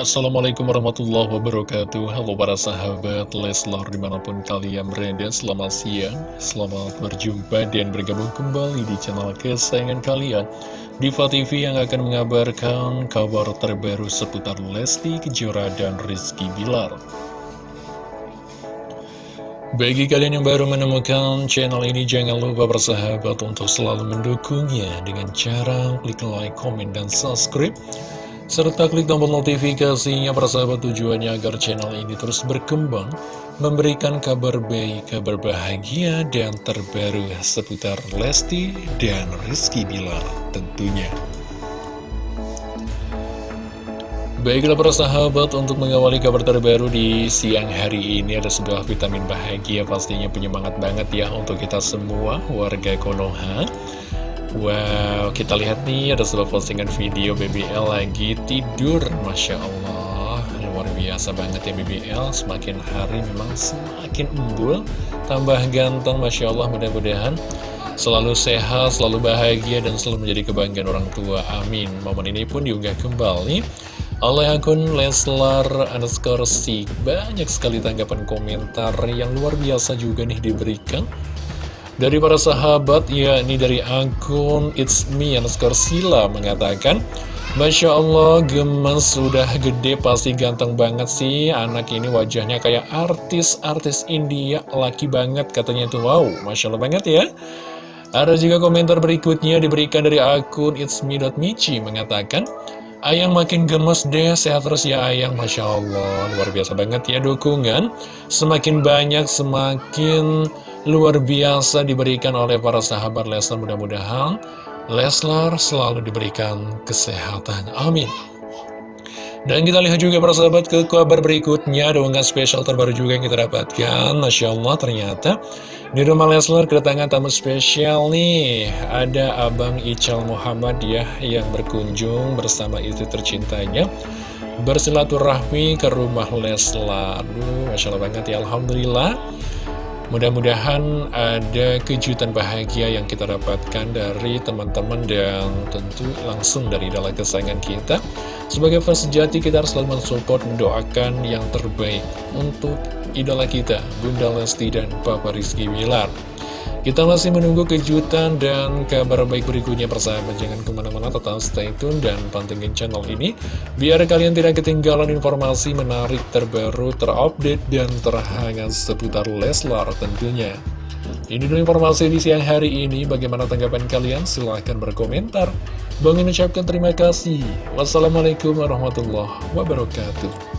Assalamualaikum warahmatullahi wabarakatuh. Halo para sahabat Leslar di mana pun kalian berada Selamat siang, selamat berjumpa dan bergabung kembali di channel kesayangan kalian. Diva TV yang akan mengabarkan kabar terbaru seputar Lesti Kejora dan Rizky Bilar. Bagi kalian yang baru menemukan channel ini, jangan lupa bersahabat untuk selalu mendukungnya dengan cara klik like, komen, dan subscribe serta klik tombol notifikasinya persahabat tujuannya agar channel ini terus berkembang, memberikan kabar baik, kabar bahagia, dan terbaru seputar Lesti dan Rizky Bilar tentunya. Baiklah para sahabat, untuk mengawali kabar terbaru di siang hari ini ada sebuah vitamin bahagia pastinya penyemangat banget ya untuk kita semua warga Konoha. Wow, kita lihat nih ada sebuah postingan video BBL lagi tidur. Masya Allah, luar biasa banget ya BBL Semakin hari memang semakin embul, tambah ganteng Masya Allah mudah-mudahan Selalu sehat, selalu bahagia, dan selalu menjadi kebanggaan orang tua. Amin. Momen ini pun diunggah kembali oleh akun Leslar underscore Banyak sekali tanggapan komentar yang luar biasa juga nih diberikan dari para sahabat, yakni dari akun It's Me underscore Sila mengatakan, Masya Allah, gemes sudah gede, pasti ganteng banget sih. Anak ini wajahnya kayak artis-artis India, laki banget katanya itu. Wow, Masya Allah banget ya. Ada juga komentar berikutnya diberikan dari akun It's Me.Michi mengatakan, Ayang makin gemes deh, sehat terus ya Ayang, Masya Allah. Luar biasa banget ya dukungan. Semakin banyak, semakin luar biasa diberikan oleh para sahabat Leslar. Mudah-mudahan Leslar selalu diberikan kesehatan. Amin. Dan kita lihat juga para sahabat ke kabar berikutnya. Ada unggahan spesial terbaru juga yang kita dapatkan. Masya Allah ternyata di rumah Leslar kedatangan tamu spesial nih. Ada Abang Ical Muhammad ya yang berkunjung bersama istri tercintanya. Bersilaturahmi ke rumah Leslar. Aduh Masya Allah banget ya Alhamdulillah Mudah-mudahan ada kejutan bahagia yang kita dapatkan dari teman-teman dan tentu langsung dari dalam kesayangan kita. Sebagai fans sejati kita harus selalu mensupport, mendoakan yang terbaik untuk idola kita, Bunda Lesti dan Papa Rizky Wilar. Kita masih menunggu kejutan dan kabar baik berikutnya persahabat. Jangan ke mana-mana tetap stay tune dan pantengin channel ini. Biar kalian tidak ketinggalan informasi menarik terbaru, terupdate, dan terhangat seputar Leslar tentunya. Ini dulu informasi di siang hari ini. Bagaimana tanggapan kalian? Silahkan berkomentar. Bang mengucapkan terima kasih. Wassalamualaikum warahmatullahi wabarakatuh